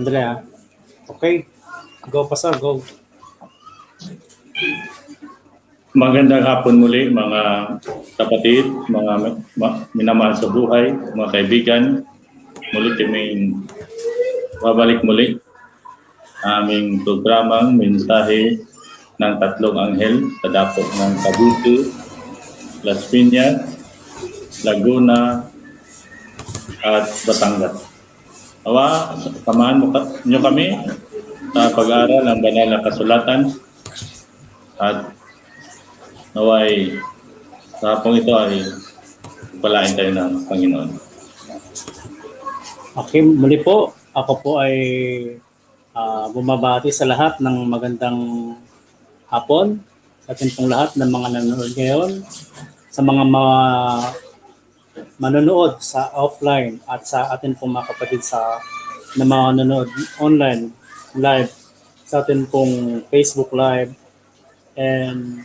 Andrea. ah. Okay. Go pa sir, go. Magandang hapon muli mga kapatid, mga ma- minamahal sa buhay, mga kaibigan. Muli kaming babalik muli aming programang mensahe ng tatlong anghel sa dapot ng Kabuto, Las Piñas, Laguna, at Batangas. Awa, samahan mo nyo kami sa pag-aaral ng banal na kasulatan at naway sa hapong ito ay palain tayo ng Panginoon. Okay, muli po. Ako po ay ah, bumabati sa lahat ng magandang hapon sa ating pong lahat ng mga nanonood ngayon, sa mga mga manonood sa offline at sa atin pong mga kapatid sa na mga nanonood online live sa atin pong Facebook live and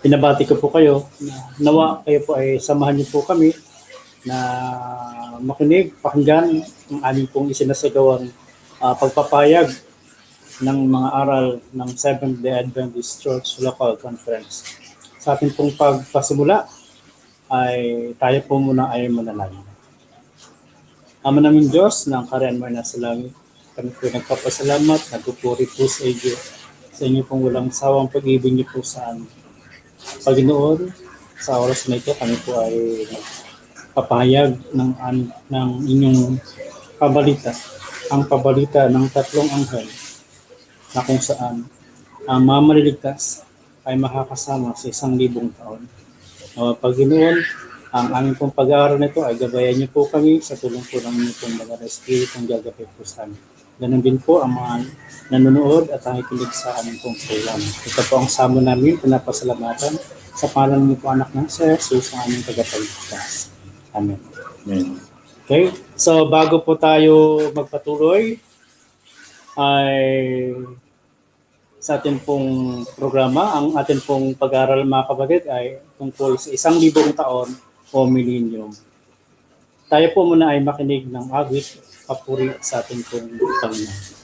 pinabati ko po kayo na nawa kayo po ay samahan niyo po kami na makinig, pakinggan ang aming pong isinasagawang ah, pagpapayag ng mga aral ng Seventh-day Adventist Church Local Conference. Sa ating pong pagpasimula ay tayo po muna ay manalangin. Ama namin Diyos, ng kariyan mo na sa langit, kami po nagpapasalamat, nagpupuri po sa iyo, sa inyo pong walang sawang pag-ibig niyo po sa amin. Paginoon, sa oras na ito kami po ay papahayag ng, ng inyong pabalita, ang pabalita ng tatlong anghel na kung saan ang mga maliligtas ay makakasama sa isang libong taon. Uh, Paginoon, ang aming pong pag-aaral nito ay gabayan niyo po kami sa tulong po ng inyong pong mga Espiritong gagapit po sa amin. Ganun din po ang mga nanonood at nakikinig sa aming pong program. Ito po ang samo namin, pinapasalamatan sa pangalan niyo po anak ng Sir Jesus ang aming tagapagligtas. Amen. Amen. Okay, so bago po tayo magpatuloy, ay sa ating pong programa, ang ating pong pag-aaral mga kapatid ay tungkol sa isang libong taon o millennium. Tayo po muna ay makinig ng awit papuri sa ating pong Panginoon.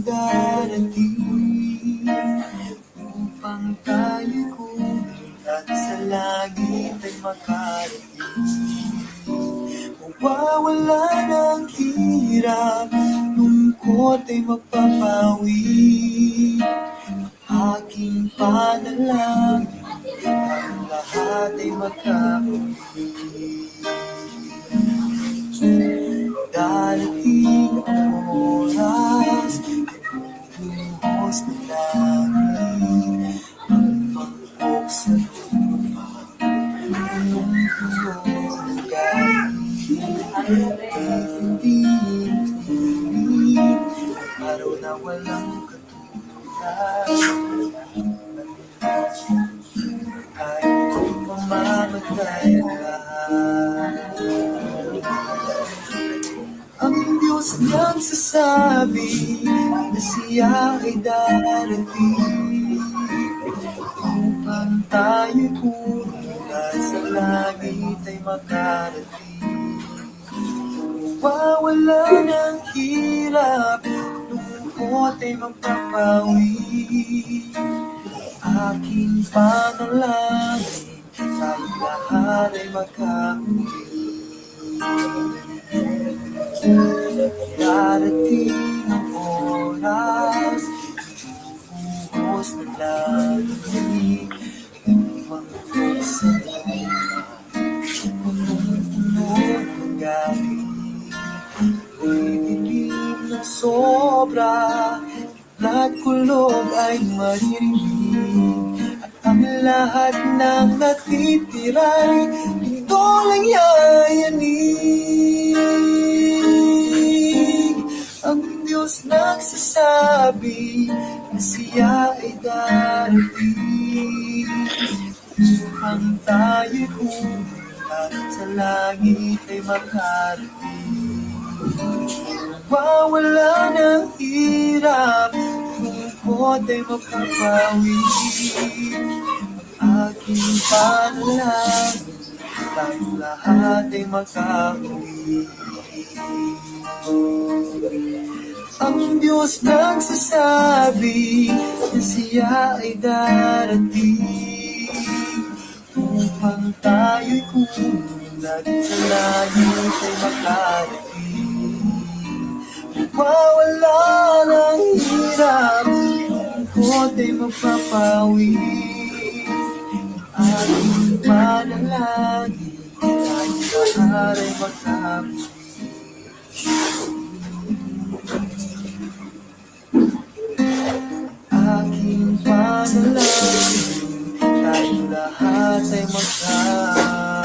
Siya ang Diyos niyang sasabi na siya ay darating upang tayo kumula sa langit ay makarating. Mawawala ng hirap, lungkot ay mapapawi. Aking panalangin, tayo lahat ay makauwi. Darating ang oras Buhos na lagi Ibang sa Punong-puno ng gabi Idilim ng sobra Lahat kulog ay maririnig ang lahat ng natitira'y Mundo lang yayanig Ang Diyos nagsasabi Na siya ay darating. Upang tayo'y pumunta Sa langit ay makarating. Mawala ng hirap Lungkot ay mapapawi Ang aking panalangin Tayong lahat ay makauwi Ang Diyos nagsasabi Na siya ay darating Upang tayo'y kumunad Sa langit ay makarating. Mawala ng hirap Lungkot ay mapapawi Aking panalangin Tayo lahat ay magkakawi Aking panalangin Tayo lahat ay magkakawi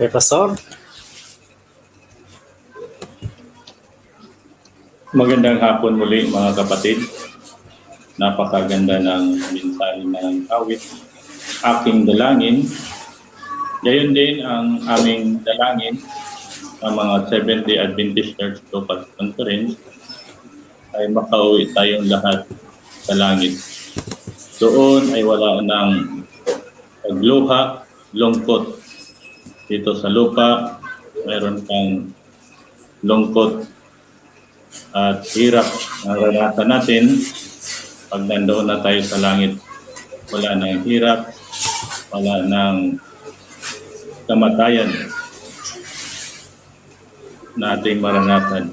Eh, Pastor? Magandang hapon muli mga kapatid. Napakaganda ng mensahe ng awit. Aking dalangin. Gayon din ang aming dalangin ng mga 70 Adventist Church Local Conference ay makauwi tayong lahat sa langit. Doon ay wala ng pagluha, lungkot. Dito sa lupa, mayroon kang lungkot at hirap na ranasan natin pag nandoon na tayo sa langit. Wala nang hirap, wala nang kamatayan na ating maranasan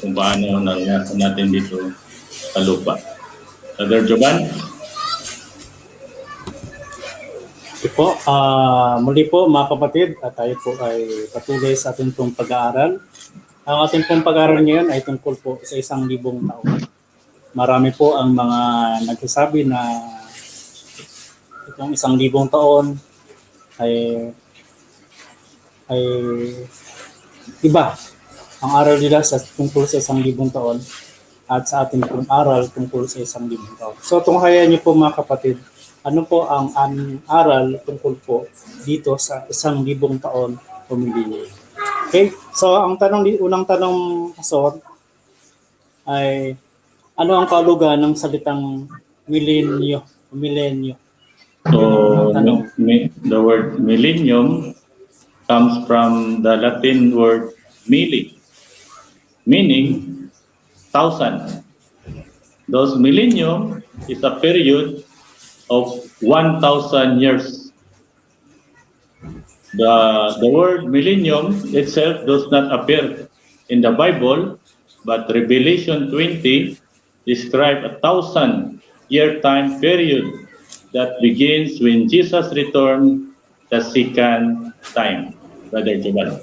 kung paano naranasan natin dito sa lupa. Brother Jovan, Ito po, ah, muli po mga kapatid, at tayo po ay patuloy sa ating pag-aaral. Ang ating pong pag-aaral ngayon ay tungkol po sa isang libong taon. Marami po ang mga nagsasabi na itong isang libong taon ay ay iba ang aral nila sa tungkol sa isang libong taon at sa ating pong aral tungkol sa isang libong taon. So tunghayan niyo po mga kapatid, ano po ang aming aral tungkol po dito sa isang libong taon o milenyo. Okay, so ang tanong, unang tanong, Pastor, ay ano ang kalugan ng salitang milenyo milenyo? So, Tanong. mi- the word millennium comes from the Latin word milli, meaning thousand. Those millennium is a period of 1,000 years. The, the word millennium itself does not appear in the Bible, but Revelation 20 describe a thousand year time period that begins when Jesus returned the second time. Brother Jovan.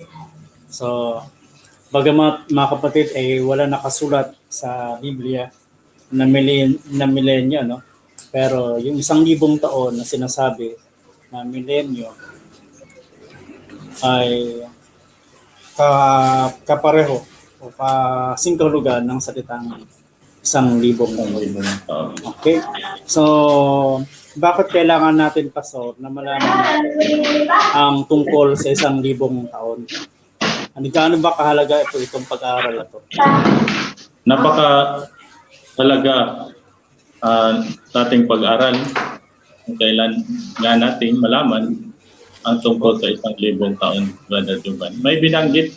So, bagamat mga kapatid ay wala nakasulat sa Biblia na, milen, na milenyo, no? Pero yung isang libong taon na sinasabi na milenyo ay ka, kapareho o kasingkalugan ng salitang isang libong. Uh, Okay? So, bakit kailangan natin, Pastor, na malaman ang tungkol sa isang libong taon? Ano gaano ba kahalaga ito itong pag-aaral na to? napaka talaga sa ating pag-aral kailan nga natin malaman ang tungkol sa isang libong taon, Jovan. May binanggit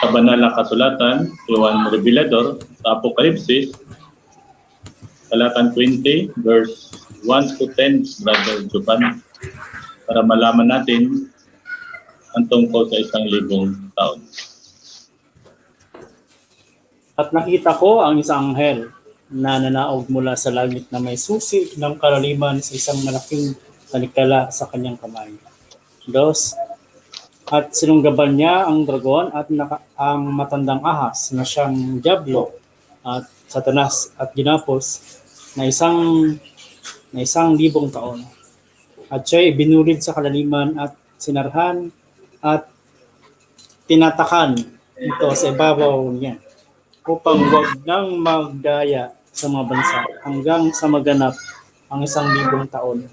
sa banal na kasulatan, Juan Revelador, sa Apokalipsis, talatan 20, verse 1 to 10, Brother Jovan. para malaman natin ang tungkol sa isang libong taon. At nakita ko ang isang anghel na nanaog mula sa langit na may susi ng kalaliman sa isang malaking talikala sa kanyang kamay. Dos, at sinunggaban niya ang dragon at naka, ang matandang ahas na siyang Diablo at Satanas at ginapos na isang na isang libong taon. At siya'y binulid sa kalaliman at sinarhan at tinatakan ito sa ibabaw niya upang wag nang magdaya sa mga bansa hanggang sa maganap ang isang libong taon.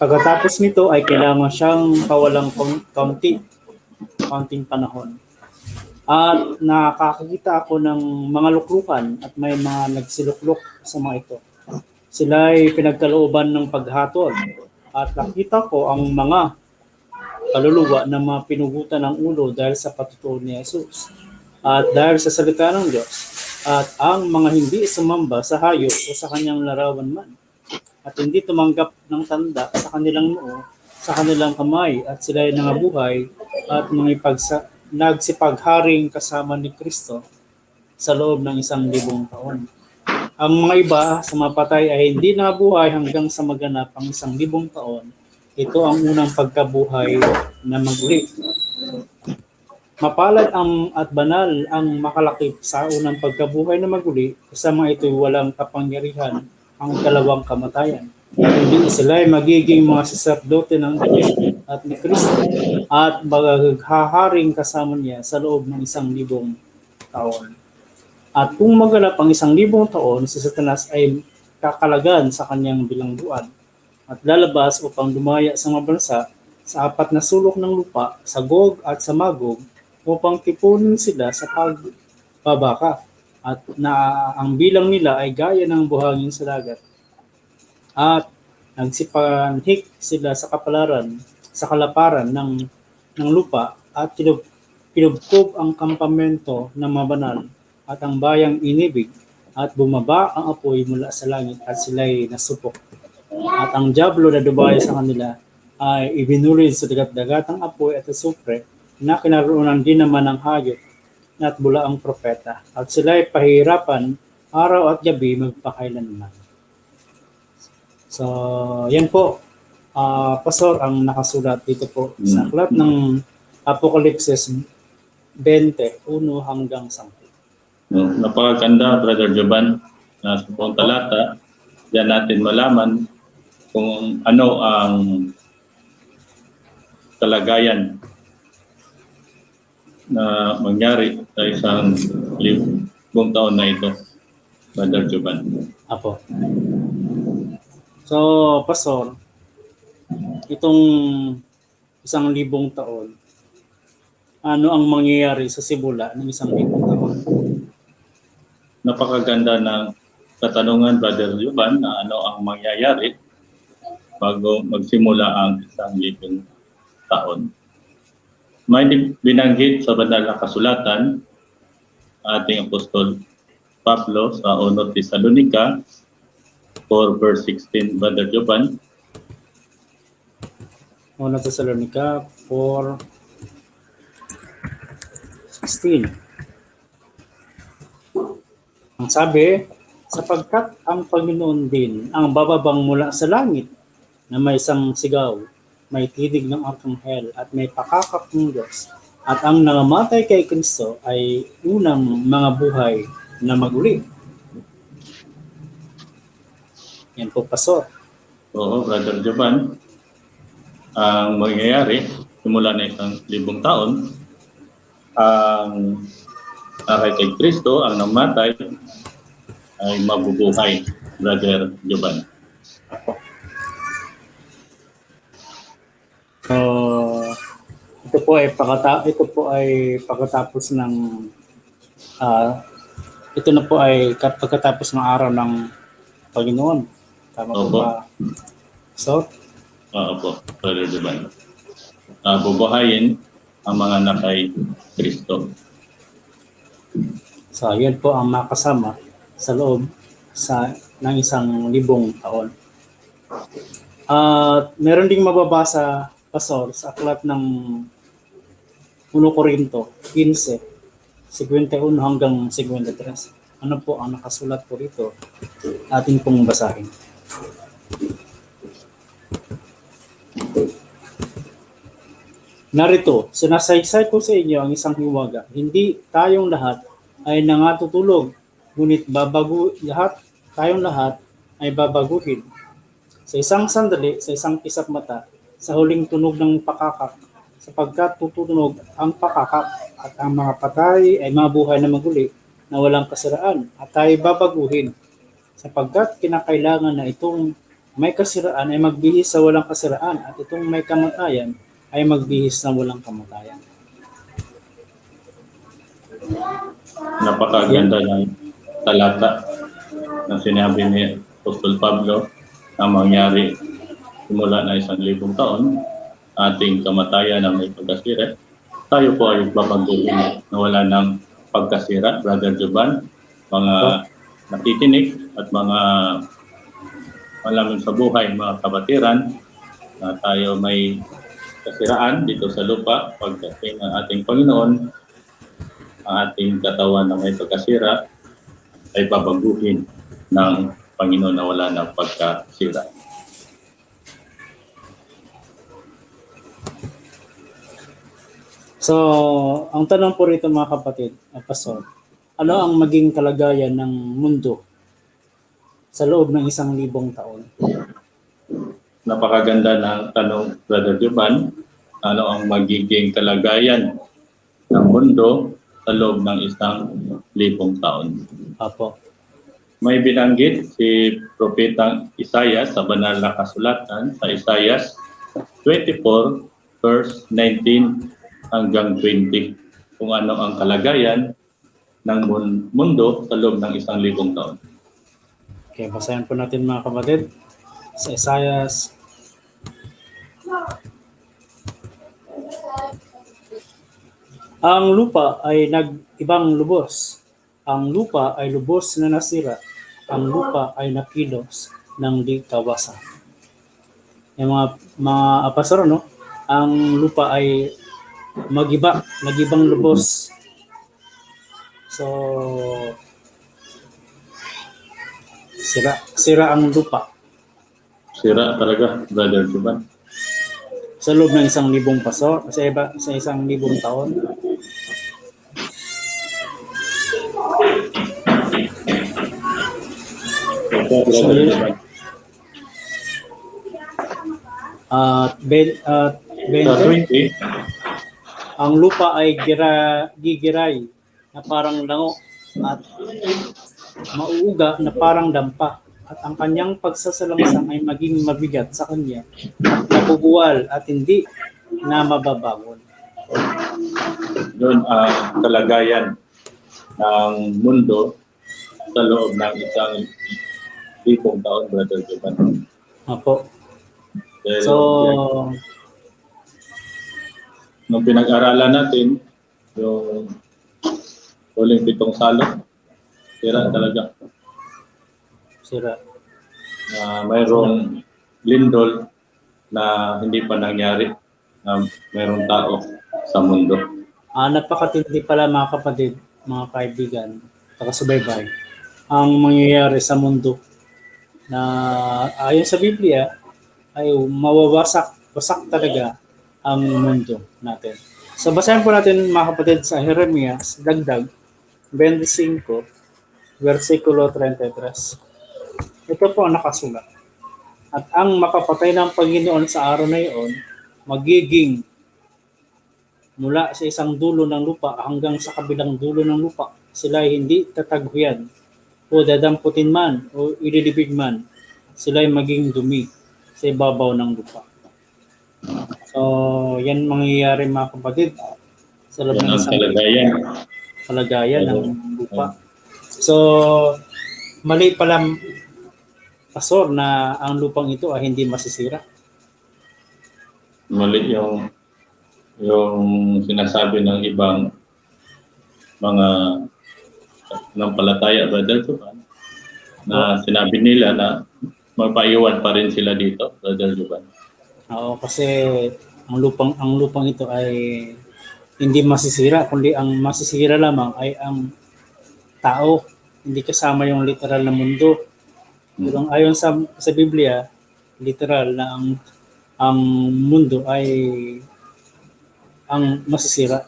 Pagkatapos nito ay kailangan siyang kawalang kaun- kaunti, kaunting panahon. At nakakakita ako ng mga luklukan at may mga nagsiluklok sa mga ito. Sila ay pinagkalooban ng paghatol at nakita ko ang mga kaluluwa na mga pinugutan ng ulo dahil sa patutuo ni Jesus at dahil sa salita ng Diyos at ang mga hindi sumamba sa hayop o sa kanyang larawan man at hindi tumanggap ng tanda sa kanilang noo, sa kanilang kamay at sila ay nangabuhay at mga ipagsa, nagsipagharing kasama ni Kristo sa loob ng isang libong taon. Ang mga iba sa mapatay ay hindi nabuhay hanggang sa maganap ang isang libong taon. Ito ang unang pagkabuhay na maguli. Mapalad ang at banal ang makalakip sa unang pagkabuhay na maguli kasama ito'y walang kapangyarihan ang dalawang kamatayan. Hindi sila ay magiging mga saserdote ng Diyos at ni Kristo at maghaharing kasama niya sa loob ng isang libong taon. At kung maganap ang isang libong taon, si Satanas ay kakalagan sa kanyang bilangguan at lalabas upang dumaya sa mga bansa sa apat na sulok ng lupa, sa Gog at sa Magog, upang tipunin sila sa pagbabaka at na ang bilang nila ay gaya ng buhangin sa dagat. At nagsipanhik sila sa kapalaran, sa kalaparan ng, ng lupa at kinub, kinubkob ang kampamento ng mabanal at ang bayang inibig at bumaba ang apoy mula sa langit at sila'y nasupok. At ang Diablo na dumaya sa kanila ay ibinulid sa dagat-dagatang apoy at asupre na kinaroonan din naman ng hayop at bula ang propeta. At sila ay pahirapan araw at gabi magpakailanman. So, yan po. ah pastor ang nakasulat dito po sa aklat ng Apokalipsis 20, 1 hanggang 10. No, napakaganda, Brother Joban, na sa buong talata, diyan natin malaman kung ano ang kalagayan na mangyari sa isang libong taon na ito, Brother Joban. Apo. So, Pastor, itong isang libong taon, ano ang mangyayari sa simula ng isang libong taon? Napakaganda ng katanungan, Brother Joban, na ano ang mangyayari bago magsimula ang isang libong taon. May binanggit sa banal na kasulatan ating apostol Pablo sa 1 Tesalonica 4 verse 16 Brother Joban Una Thessalonica 4 16. Ang sabi, sapagkat ang Panginoon din ang bababang mula sa langit na may isang sigaw, may tinig ng arkanghel at may pakakap ng Diyos. At ang nangamatay kay Kristo ay unang mga buhay na maguli. Yan po, Pastor. Oo, Brother Joban ang mangyayari simula na isang libong taon ang nakay kay Kristo ang namatay ay mabubuhay Brother Joban. So, ito po ay pakata ito po ay pagkatapos ng ah ito na po ay kat- pagkatapos ng araw ng Panginoon. Tama po Opo. ba? So, Oo po, Brother Joban. Uh, bubuhayin ang mga nakay Kristo. so yan po ang makasama sa loob sa ng isang libong taon. At meron ding mababasa pastor sa aklat ng 1 Korinto 15, 51 hanggang 53. Ano po ang nakasulat po rito? Atin pong basahin. Narito, sinasaysay ko sa inyo ang isang hiwaga. Hindi tayong lahat ay nangatutulog, ngunit babago lahat, tayong lahat ay babaguhin. Sa isang sandali, sa isang kisap mata, sa huling tunog ng pakakak, sapagkat tutunog ang pakakak at ang mga patay ay mabuhay na maguli na walang kasiraan at tayo babaguhin sapagkat kinakailangan na itong may kasiraan ay magbihis sa walang kasiraan at itong may kamatayan ay magbihis na walang kamatayan. Napakaganda ng talata na sinabi ni Apostol Pablo na mangyari simula na isang libong taon, ating kamatayan na may pagkasira. Tayo po ay babaguhin na wala ng pagkasira, Brother Joban, mga nakikinig at mga malaman sa buhay, mga kabatiran, na tayo may kasiraan dito sa lupa pagdating ng ating Panginoon, ang ating katawan na may pagkasira ay babaguhin ng Panginoon na wala ng pagkasira. So, ang tanong po rito mga kapatid, Pastor, ano ang maging kalagayan ng mundo sa loob ng isang libong taon? Napakaganda ng tanong, Brother Juban. Ano ang magiging kalagayan ng mundo sa loob ng isang libong taon? Apo. May binanggit si Propeta Isaiah sa banal na kasulatan sa Isaiah 24 verse 19 hanggang 20 kung ano ang kalagayan ng mun- mundo sa loob ng isang libong taon. Okay, basahin po natin mga kapatid sa Isaiah Ang lupa ay nag-ibang lubos. Ang lupa ay lubos na nasira. Ang lupa ay nakilos ng di kawasan. Yung mga mga apasaro, no? Ang lupa ay magiba, nagibang lubos. So, sira, sira ang lupa Sira talaga, Brother Juban. sa loob ng isang libong paso, sa, iba, sa isang libong taon. Juban. At ben, at 20, 20, ang lupa ay gira, gigiray na parang lango at mauuga na parang dampa at ang kanyang pagsasalangsang ay maging mabigat sa kanya at nabubuwal at hindi na mababangon. yun ang kalagayan ng mundo sa loob ng isang libong taon, Brother Juban. Apo. So, nung pinag-aralan natin, yung huling pitong salot, sira talaga. sira. Na mayroong lindol na hindi pa nangyari na mayroong tao sa mundo. Ah, napakatindi pala mga kapatid, mga kaibigan, takasubaybay, ang mangyayari sa mundo na ayon sa Biblia ay mawawasak, wasak talaga ang mundo natin. So basahin po natin mga kapatid sa Jeremias, dagdag 25, versikulo 33. Ito po ang nakasulat. At ang makapatay ng Panginoon sa araw na iyon, magiging mula sa isang dulo ng lupa hanggang sa kabilang dulo ng lupa. Sila hindi tataghuyan o dadamputin man o ililibig man. Sila maging dumi sa ibabaw ng lupa. So, yan mangyayari mga kapatid sa loob ng isang kalagayan. kalagayan ng lupa. So, mali pala pasor na ang lupang ito ay hindi masisira. Mali yung yung sinasabi ng ibang mga ng palataya, Brother Juban, na sinabi nila na magpaiwan pa rin sila dito, Brother Juban. Oo, kasi ang lupang ang lupang ito ay hindi masisira kundi ang masisira lamang ay ang tao. Hindi kasama yung literal na mundo. Pero ang ayon sa sa Biblia literal na ang ang mundo ay ang masisira.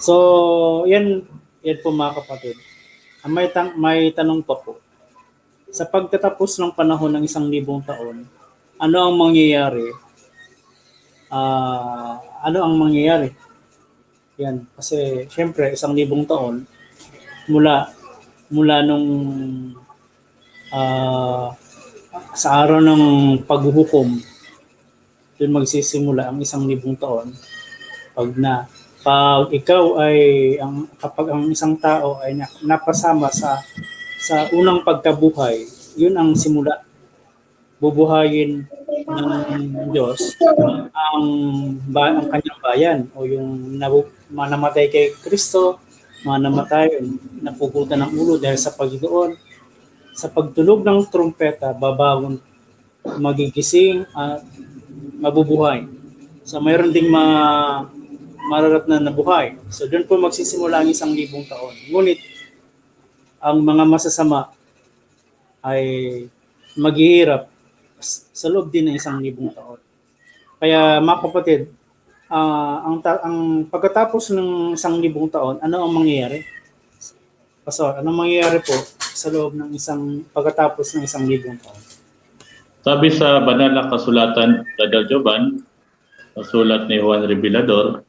So yan yan po mga kapatid. May, tan- may tanong pa po. Sa pagtatapos ng panahon ng isang libong taon ano ang mangyayari? Ah ano ang mangyayari? Yan, kasi syempre isang libong taon mula mula nung ah, sa araw ng paghuhukom doon magsisimula ang isang libong taon. Pag na pag ikaw ay ang kapag ang isang tao ay na- napasama sa sa unang pagkabuhay yun ang simula bubuhayin ng Diyos ang ba ang kanyang bayan o yung nabu, mga namatay kay Kristo, mga namatay, napugutan ng ulo dahil sa Panginoon. Sa pagtunog ng trumpeta, babagon, magigising at mabubuhay. So mayroon ding ma mararat na nabuhay. So doon po magsisimula ang isang libong taon. Ngunit ang mga masasama ay maghihirap sa loob din ng isang libong taon. Kaya mga kapatid, ah, ang, ta- ang pagkatapos ng isang libong taon, ano ang mangyayari? Pastor, ano mangyayari po sa loob ng isang pagkatapos ng isang libong taon? Sabi sa banal na kasulatan, Brother Joban, sulat ni Juan Revelador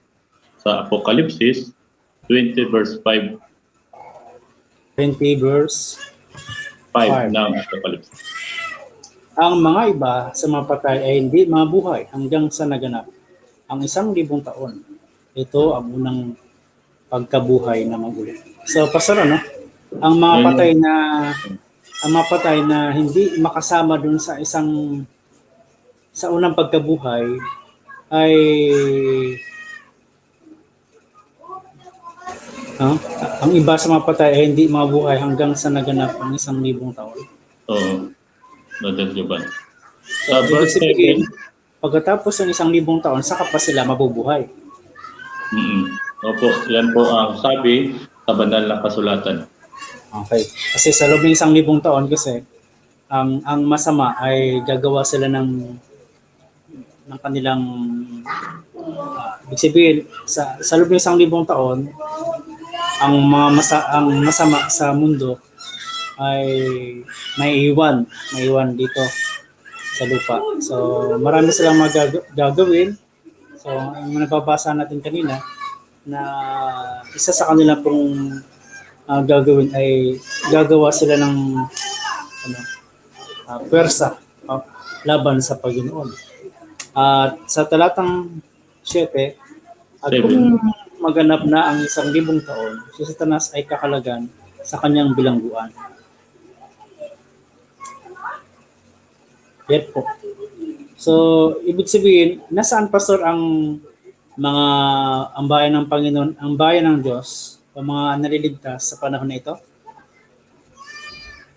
sa Apokalipsis 20 verse 5, 20 verse 5 Five. ng Apokalipsis. Ang mga iba sa mga patay ay hindi mabuhay hanggang sa naganap ang isang libong taon. Ito ang unang pagkabuhay na magulit. So, pastor, ano? Ang mga Ayun. patay na ang mga patay na hindi makasama dun sa isang sa unang pagkabuhay ay Ah, ang iba sa mga patay ay hindi mabuhay hanggang sa naganap ang isang libong taon. Oo, Brother Joban. So, Sa ibig verse sabihin, 7, pagkatapos ng isang libong taon, saka pa sila mabubuhay. mm Opo, yan po ang sabi sa banal na kasulatan. Okay. Kasi sa loob ng isang libong taon kasi, ang ang masama ay gagawa sila ng ng kanilang uh, ibig sabihin sa sa loob ng isang libong taon ang mga masa, ang masama sa mundo ay maiiwan maiiwan dito sa lupa. So marami silang magag- gagawin. So ang nababasa natin kanina na isa sa kanila pong ah, gagawin ay gagawa sila ng ano, uh, pwersa ah, laban sa Panginoon. At sa talatang 7, at kung maganap na ang isang libong taon, si Satanas ay kakalagan sa kanyang bilangguan. Yan po. So, ibig sabihin, nasaan pastor ang mga ang bayan ng Panginoon, ang bayan ng Diyos, o mga naliligtas sa panahon na ito?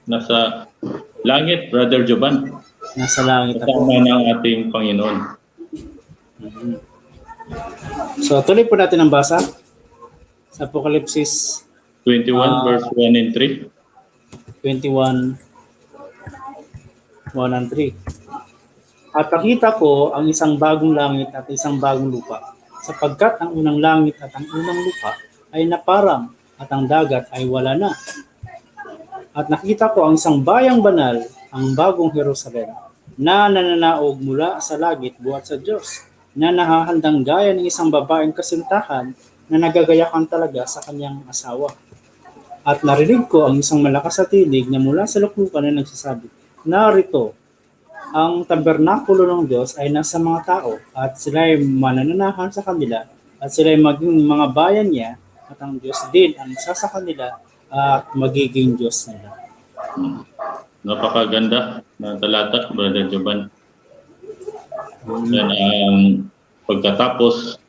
Nasa langit, Brother Joban, Nasa langit kasama ng ating Panginoon. Mhm. So, tuloy po natin ang basa sa Apokalipsis 21 Ah. verse 1 and 3. 21, 1 and 3. At nakita ko ang isang bagong langit at isang bagong lupa, sapagkat ang unang langit at ang unang lupa ay naparang at ang dagat ay wala na. At nakita ko ang isang bayang banal, ang bagong Jerusalem, na nananaog mula sa langit buhat sa Diyos, na nahahandang gaya ng isang babaeng kasintahan na nagagayakan talaga sa kanyang asawa. At narinig ko ang isang malakas na tinig na mula sa luklukan na nagsasabi, Narito, ang tabernakulo ng Diyos ay nasa mga tao at sila ay manananahan sa kanila at sila ay maging mga bayan niya at ang Diyos din ang isa sa kanila at magiging Diyos nila. Napakaganda na talata, Brother Joban. Yan ang pagkatapos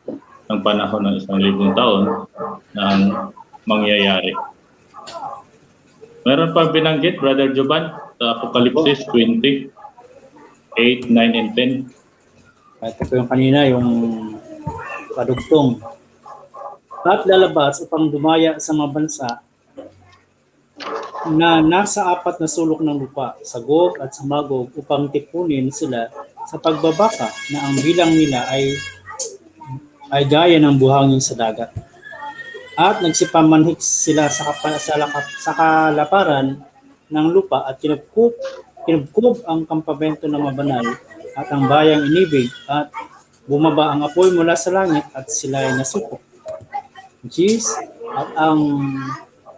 ng panahon ng isang libong taon na ang mangyayari. Meron pa binanggit, Brother Joban, sa Apokalipsis 20, 8, 9, and 10. Ito po yung kanina, yung padugtong. At lalabas upang dumaya sa mga bansa na nasa apat na sulok ng lupa, sa Gog at sa Magog, upang tipunin sila sa pagbabaka na ang bilang nila ay ay gaya ng buhangin sa dagat. At nagsipamanhik sila sa, kapa, sa, kalaparan ng lupa at kinubkub, kinubkub ang kampamento ng mabanal at ang bayang inibig at bumaba ang apoy mula sa langit at sila ay nasupok. Jeez, at ang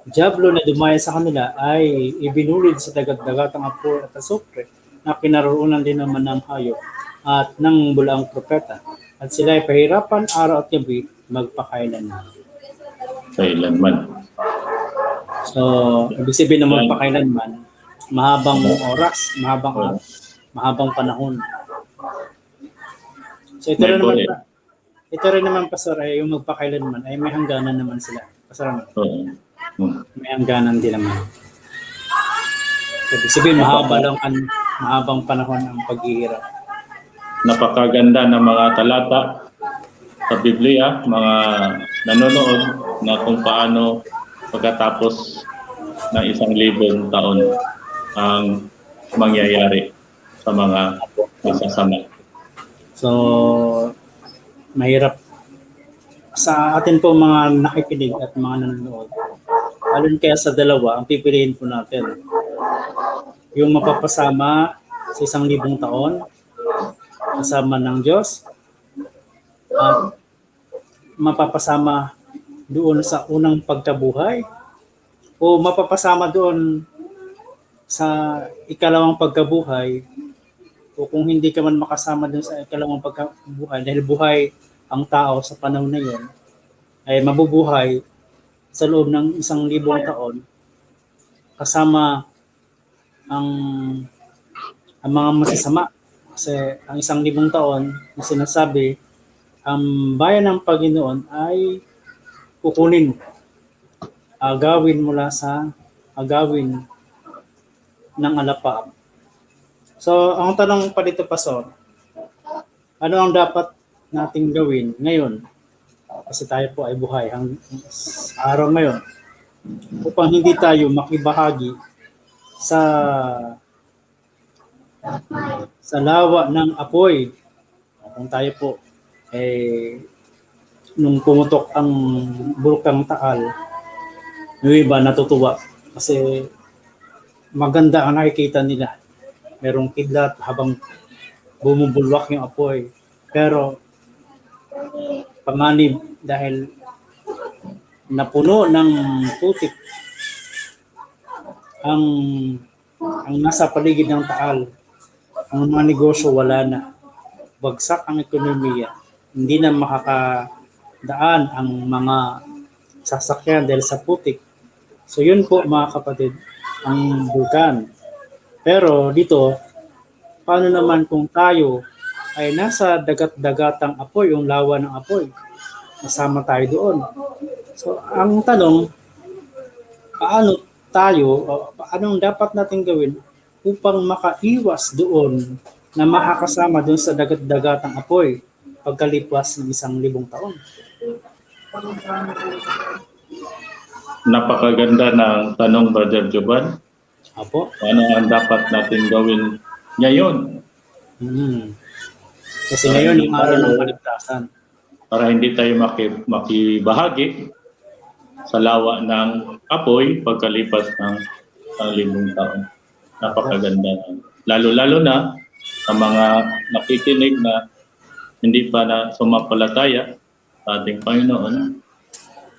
Diablo na dumaya sa kanila ay ibinulid sa dagat-dagatang apoy at asupre na kinaroonan din naman ng hayop at ng bulaang propeta. At sila ay pahirapan araw at gabi magpakailanman. Kailanman. So, ibig sabihin na magpakailanman, mahabang oras, mahabang araw, mahabang panahon. So ito rin naman, point. pa- ito rin naman pastor ay yung magpakailanman ay may hangganan naman sila. Pastor, ano? Oo. Hmm. may hangganan din naman. So, ibig sabihin, mahaba lang ang mahabang panahon ang paghihirap. Napakaganda ng mga talata sa Biblia, mga nanonood na kung paano pagkatapos ng isang libong taon ang mangyayari sa mga masasama. So, mahirap sa atin po mga nakikinig at mga nanonood. Alin kaya sa dalawa, ang pipiliin po natin. Yung mapapasama sa isang libong taon, kasama ng Diyos, at mapapasama doon sa unang pagkabuhay, o mapapasama doon sa ikalawang pagkabuhay? O kung hindi ka man makasama dun sa ikalawang pagkabuhay dahil buhay ang tao sa panahon na yun ay mabubuhay sa loob ng isang libong taon kasama ang ang mga masasama. Kasi ang isang libong taon na sinasabi ang bayan ng Panginoon ay kukunin agawin mula sa agawin ng alapaap So, ang tanong pa dito, Pastor, ano ang dapat nating gawin ngayon? Kasi tayo po ay buhay hang araw ngayon upang hindi tayo makibahagi sa sa lawa ng apoy. Kung tayo po eh nung pumutok ang bulkang Taal, yung iba natutuwa kasi maganda ang nakikita nila merong kidlat habang bumubulwak yung apoy. Pero panganib dahil napuno ng putik ang ang nasa paligid ng taal. Ang mga negosyo wala na. Bagsak ang ekonomiya. Hindi na makakadaan ang mga sasakyan dahil sa putik. So yun po mga kapatid, ang bulkan. Pero dito, paano naman kung tayo ay nasa dagat-dagatang apoy, yung lawa ng apoy, nasama tayo doon. So, ang tanong, paano tayo, anong dapat natin gawin upang makaiwas doon na makakasama doon sa dagat-dagatang apoy pagkalipas ng isang libong taon? Napakaganda ng tanong, Brother Joban. Apo? Ano ang dapat natin gawin ngayon Hmm. Kasi ngayon yung araw ng kaligtasan. para hindi tayo maki, makibahagi sa lawa ng apoy pagkalipas ng ng limang taon. Napakaganda. Lalo-lalo na sa mga nakikinig na hindi pa na sumapalataya ating Panginoon,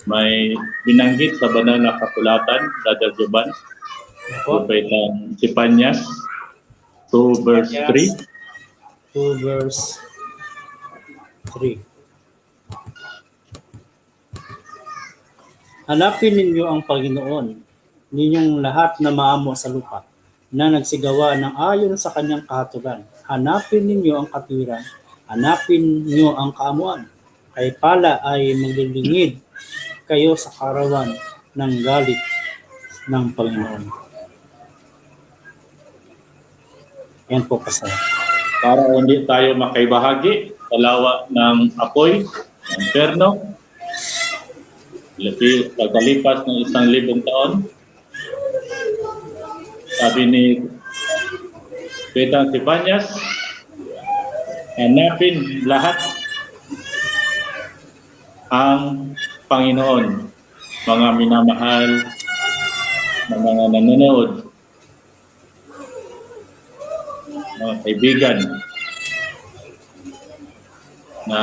may binanggit sa banal na kasulatan, Brother Joban, Apo? Propetang Sipanyas 2 verse 3. 2 verse 3. Hanapin ninyo ang Panginoon, ninyong lahat na maamo sa lupa, na nagsigawa ng ayon sa kanyang kahatulan. Hanapin ninyo ang katwiran, hanapin ninyo ang kaamuan. Kay pala ay maglilingid kayo sa karawan ng galit ng Panginoon. Yan po kasaya. para hindi tayo makaibahagi sa lawa ng apoy, ng perno. Pagkalipas ng isang libong taon, sabi ni Petang Sipanyas, hanapin lahat ang Panginoon, mga minamahal na mga nanonood, mga kaibigan, na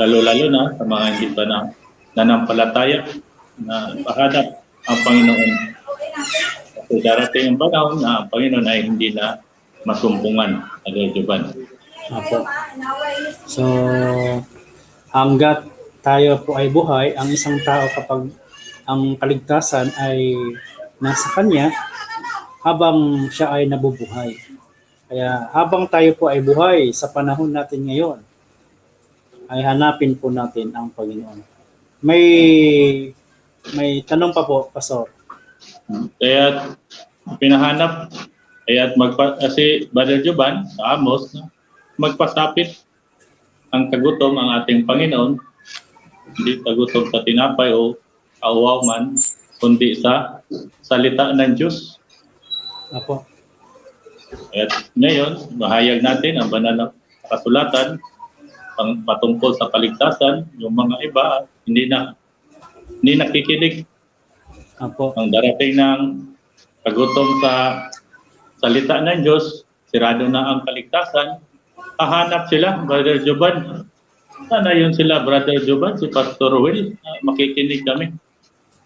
lalo-lalo na sa mga hindi pa na nanampalataya na pahanap ang Panginoon. Kasi darating ang panahon na ang Panginoon ay hindi na masumpungan agad-juban. Apo. So, hanggat tayo po ay buhay, ang isang tao kapag ang kaligtasan ay nasa kanya, habang siya ay nabubuhay. Kaya habang tayo po ay buhay sa panahon natin ngayon, ay hanapin po natin ang Panginoon. May may tanong pa po, Pastor. Kaya pinahanap kaya magpa kasi Brother Juban sa Amos magpasapit ang kagutom ang ating Panginoon hindi kagutom sa tinapay o kauwaw man kundi sa salita ng Diyos. Apo. At ngayon, mahayag natin ang banal na kasulatan pang patungkol sa kaligtasan, yung mga iba hindi na hindi nakikinig Apo. ang darating ng kagutom sa salita ng Diyos, sirado na ang kaligtasan, hahanap sila, Brother Joban. Sana yun sila, Brother Joban, si Pastor Will, makikinig kami.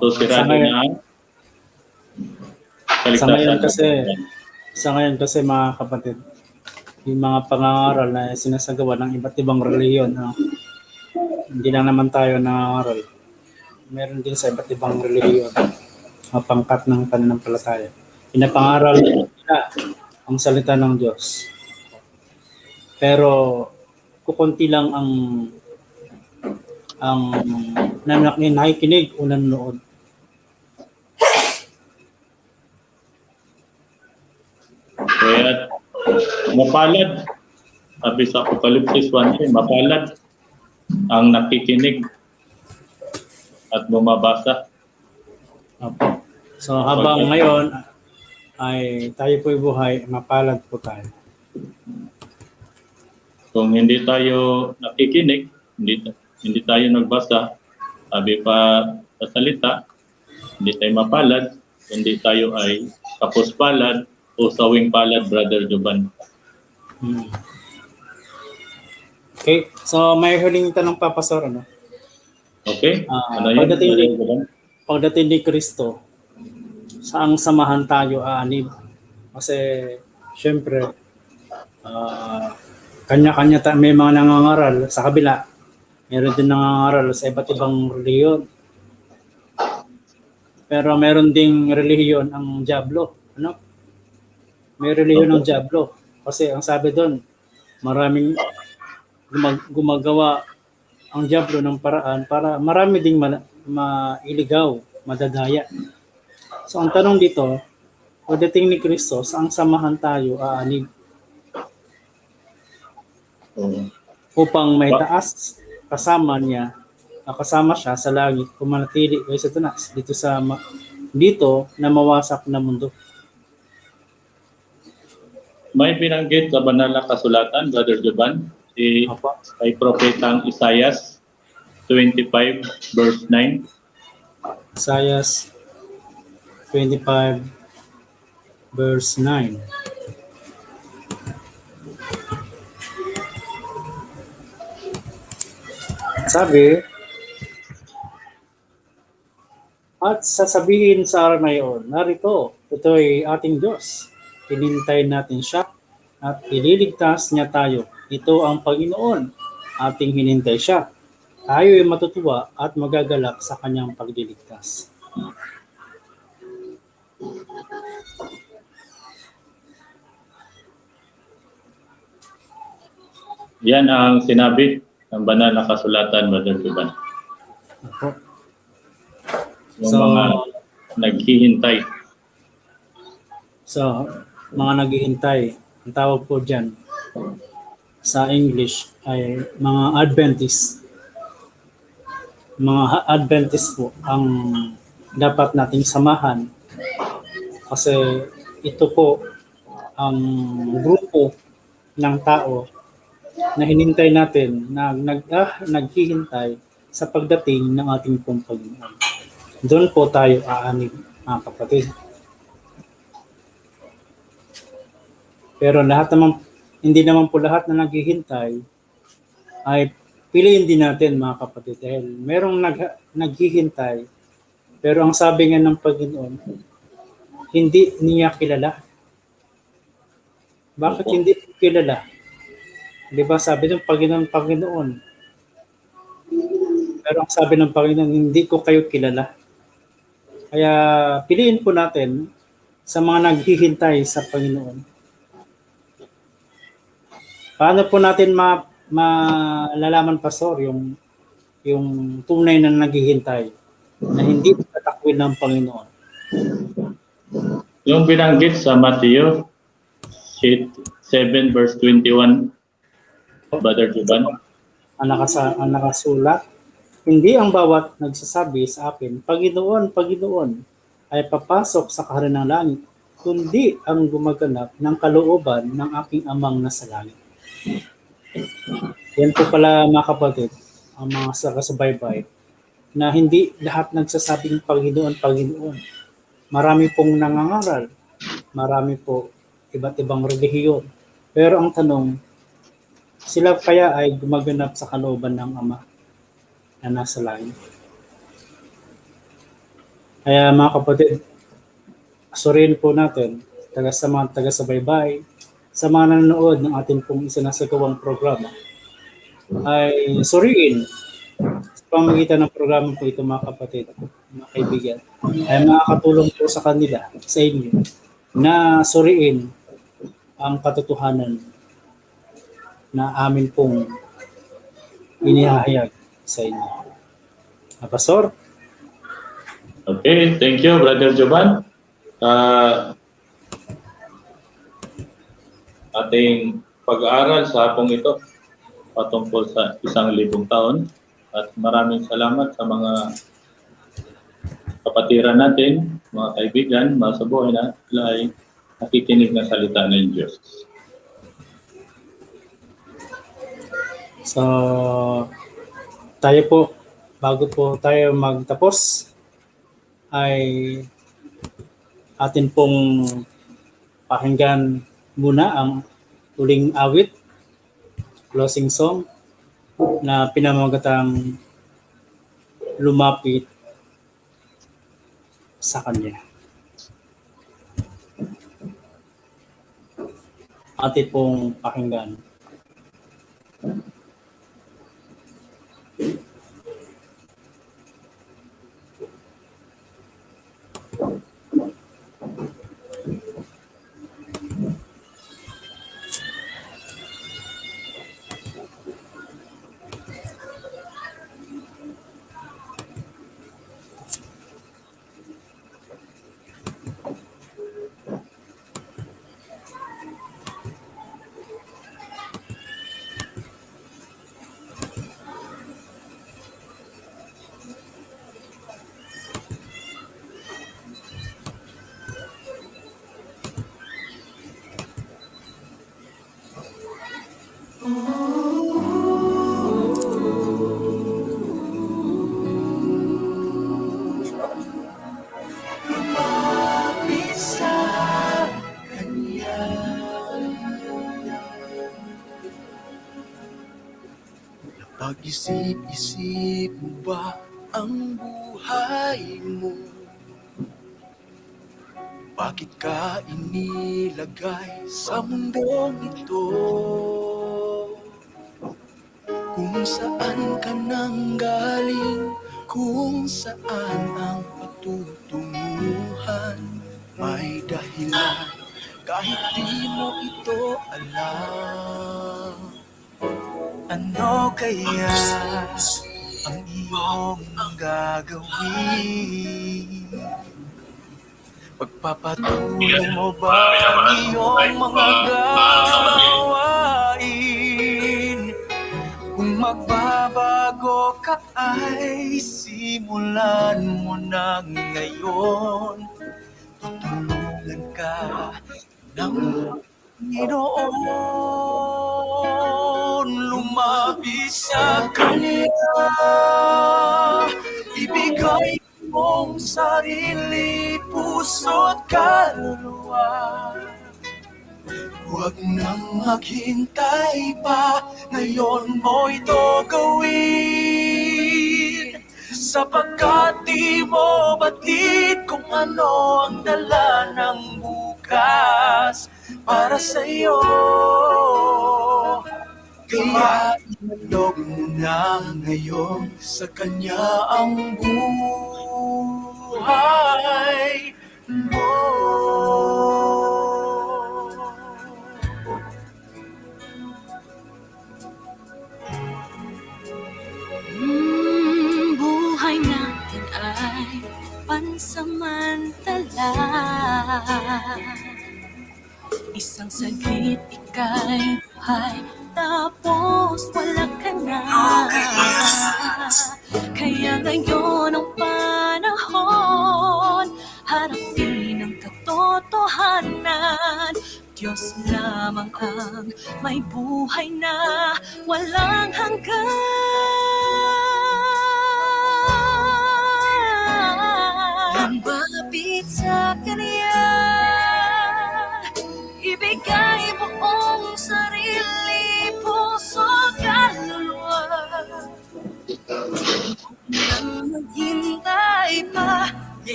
So sirado Sa ngayon- na Sa ngayon kasi- Sa ngayon kasi mga kapatid, yung mga pangangaral na sinasagawa ng iba't ibang reliyon, ano, hindi lang naman tayo nangangaral. Meron din sa iba't ibang reliyon, mga pangkat ng pananampalataya. Pinapangaral nila ang salita ng Diyos. Pero kukunti lang ang ang nanak nakikinig o nanonood. Kaya mapalad, sabi sa Apocalypse 1, mapalad ang nakikinig at bumabasa. Opo. So habang ngayon ay tayo po'y buhay, mapalad po tayo. Kung hindi tayo nakikinig, hindi, hindi tayo nagbasa, sabi pa sa salita, hindi tayo mapalad, hindi tayo ay kapos palad o sawing palad, Brother Joban. Hmm. Okay, so may huling tanong pa, Pastor, ano? Okay? Ah, ano yun, pagdating ni-? Pagdating ni Kristo, saang samahan tayo aanib? Kasi, syempre, ah, kanya-kanya ta- may mga nangangaral sa kabila. Meron din nangangaral sa iba't ibang reliyon. Pero meron ding relihiyon ang Diablo. Ano? May relihiyon ng Diablo. Kasi ang sabi doon, maraming gumag- gumagawa ang Diablo ng paraan para marami ding ma- mailigaw, madadaya. So ang tanong dito, pagdating ni Kristo, saang samahan tayo aanig Oo. Upang may taas kasama niya, ah, kasama siya sa langit, kung manatili kay Satanas dito sa ma- dito na mawasak na mundo. May binanggit sa banal na kasulatan, Brother Joban, si Apa? kay Propetang Isaias 25 verse 9. Isaiah 25 verse 9. Sabi, at sasabihin sa araw na iyon, narito, ito ay ating Diyos. Hinintay natin siya at ililigtas niya tayo. Ito ang Panginoon, ating hinintay siya. Tayo ay matutuwa at magagalak sa kanyang pagliligtas. Yan ang sinabi ng banal na kasulatan, Brother Joban. Ako. Yung So- mga naghihintay. So, mga naghihintay, ang tawag po dyan, sa English ay mga Adventist. Mga Adventist po ang dapat nating samahan kasi ito po ang grupo ng tao na hinintay natin na nag, ah, naghihintay sa pagdating ng ating pong Panginoon. Doon po tayo aanig, mga kapatid. Pero lahat naman, hindi naman po lahat na naghihintay ay piliin din natin mga kapatid. Dahil merong nag, naghihintay, pero ang sabi nga ng Panginoon, hindi niya kilala. Bakit hindi kilala? Di ba sabi ng Panginoon, Panginoon, pero ang sabi ng Panginoon, hindi ko kayo kilala. Kaya piliin po natin sa mga naghihintay sa Panginoon. Paano po natin ma malalaman pastor yung yung tunay na naghihintay na hindi tatakwil ng Panginoon. Yung binanggit sa Matthew 7 verse 21, Brother Juban, Ang, nakasa, ang nakasulat, hindi ang bawat nagsasabi sa akin, Panginoon, Panginoon, ay papasok sa kaharian ng langit, kundi ang gumaganap ng kalooban ng aking amang nasa langit. Yan po pala mga kapatid, ang mga sakasubaybay, na hindi lahat nagsasabing Panginoon, Panginoon. Marami pong nangangaral, marami po iba't ibang relihiyon. Pero ang tanong, sila kaya ay gumaganap sa kalooban ng Ama na nasa langit. Kaya mga kapatid, suriin po natin taga sa mga taga-subaybay, sa mga nanonood ng ating pong isinasagawang programa, ay suriin sa pamagitan ng programa po ito mga kapatid, mga kaibigan, ay makakatulong po sa kanila, sa inyo, na suriin ang katotohanan na amin pong inihahayag sa inyo. Ah, Pastor, Okay, thank you, Brother Jovan. Uh, ating pag-aaral sa hapong ito patungkol sa isang libong taon at maraming salamat sa mga kapatiran natin, mga kaibigan, mga sa buhay na sila ay nakikinig ng salita ng Diyos. So tayo po, bago po tayo magtapos, ay atin pong pakinggan muna ang uling awit, closing song, na pinamagatang lumapit sa Kanya. Atin pong pakinggan. Lumapit Thank you. Napag-isip-isip mo ba ang buhay mo? Bakit ka inilagay sa mundong ito? Kung saan ka nang galing, kung saan ang patutunguhan, may dahilan kahit di mo ito alam. Ano kaya ang iyong gagawin? Pagpapatuloy mo ba ang iyong mga gawain? magbabago ka ay simulan mo na ngayon Tutulungan ka ng Panginoon Lumapit sa Kanya Ibigay mong sarili, puso't kaluluwa. Huwag nang maghintay pa, ngayon mo ito gawin Sapagkat di mo batid kung ano ang dala ng bukas para sa'yo. Kaya ialog mo na ngayon sa Kanya ang buhay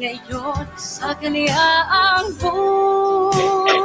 ngayon Sa kanya ang buhay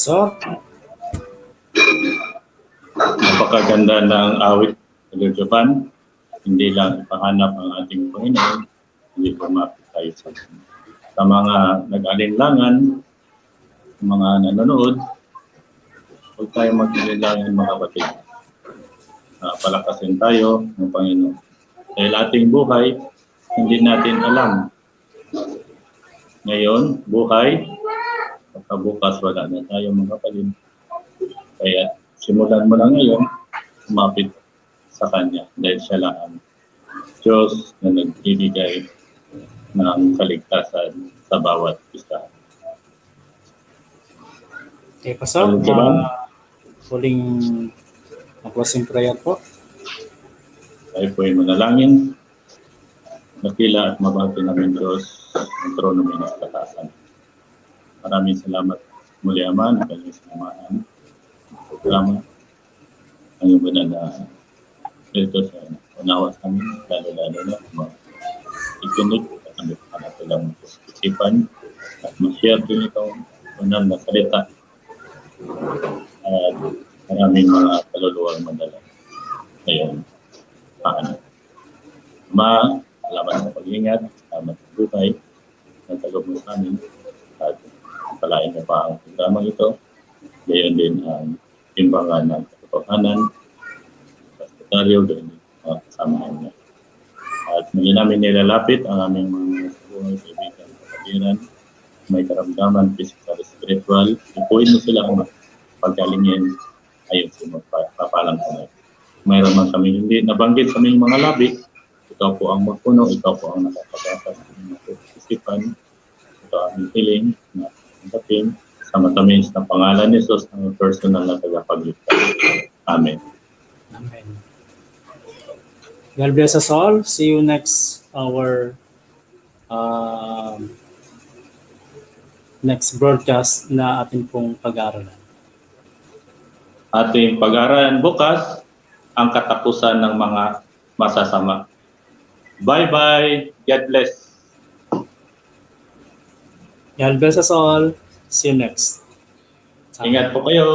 Pastor, Napakaganda ng awit ng Japan. Hindi lang ipahanap ang ating Panginoon, hindi pumapit tayo sa sa mga nag-alinlangan, sa mga nanonood, huwag tayo mag-alinlangan mga kapatid. Ah, palakasin tayo ng Panginoon. Dahil ating buhay, hindi natin alam. Ngayon, buhay, pagkabukas wala na tayo mga kapatid. Kaya simulan mo na ngayon, umapit sa Kanya dahil siya lang ang Diyos na nagbibigay ng kaligtasan sa bawat isa. okay, Pastor, Ano uh, huling closing prayer po. Tayo po ay manalangin. Nakila at mabati namin Diyos ang trono ng katasan. Maraming salamat muli Ama. Na kanyang sinamahan. Salamat ang iyong banal na ito sa unawa sa amin, lalo-lalo na mga ikinig at ang natin lang isipan at ma-share din itong banal na salita at maraming mga kaluluwang madala. Ngayon paano. Ma, salamat sa pag-ingat, salamat sa buhay, ng tagob mo sa amin, palain mo pa ang programa ito. Gayon din ang timbangan ng katotohanan, sa sekretaryo, gayon din ang kasamahan niya. At muli namin nilalapit ang aming mga buhay, kaibigan, kapatiran, may karamdaman, physical, spiritual, ipuin mo sila ang pagkalingin ayon sa magpapalang sa mayroon man kami hindi nabanggit sa aming mga labi, ikaw po ang magpuno, ikaw po ang nakapag-asas sa inyong isipan, ito ang aming hiling na tanggapin sa matamis na pangalan ni Jesus ang personal na tagapagligtas. Amen. Amen. God bless us all. See you next our um, next broadcast na atin pong pag-aaralan. Ating pag-aralan bukas ang katapusan ng mga masasama. Bye-bye. God bless. God bless us all. See you next. Ingat po kayo.